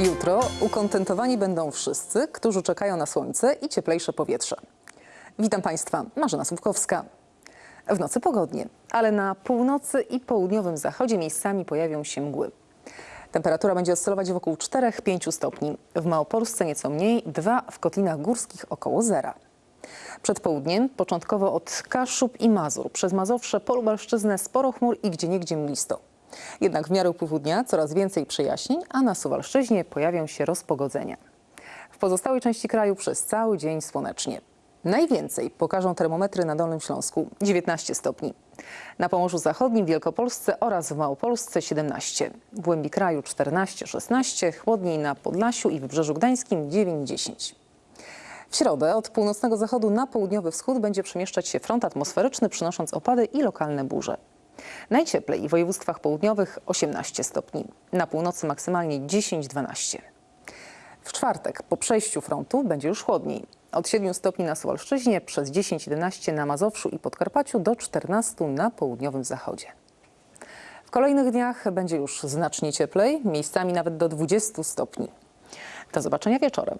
Jutro ukontentowani będą wszyscy, którzy czekają na słońce i cieplejsze powietrze. Witam Państwa, Marzena Słupkowska. W nocy pogodnie, ale na północy i południowym zachodzie miejscami pojawią się mgły. Temperatura będzie oscylować wokół 4-5 stopni. W Małopolsce nieco mniej, 2 w kotlinach górskich około zera. Przed południem początkowo od Kaszub i Mazur przez Mazowsze, Polubelszczyznę sporo chmur i gdzieniegdzie mglisto. Jednak w miarę upływu dnia coraz więcej przejaśnień, a na Suwalszczyźnie pojawią się rozpogodzenia. W pozostałej części kraju przez cały dzień słonecznie. Najwięcej pokażą termometry na Dolnym Śląsku 19 stopni. Na Pomorzu Zachodnim, Wielkopolsce oraz w Małopolsce 17. W głębi kraju 14-16, chłodniej na Podlasiu i Wybrzeżu Gdańskim 9-10. W środę od północnego zachodu na południowy wschód będzie przemieszczać się front atmosferyczny, przynosząc opady i lokalne burze. Najcieplej w województwach południowych 18 stopni, na północy maksymalnie 10-12. W czwartek po przejściu frontu będzie już chłodniej. Od 7 stopni na Suwalszczyźnie, przez 10-11 na Mazowszu i Podkarpaciu do 14 na południowym zachodzie. W kolejnych dniach będzie już znacznie cieplej, miejscami nawet do 20 stopni. Do zobaczenia wieczorem.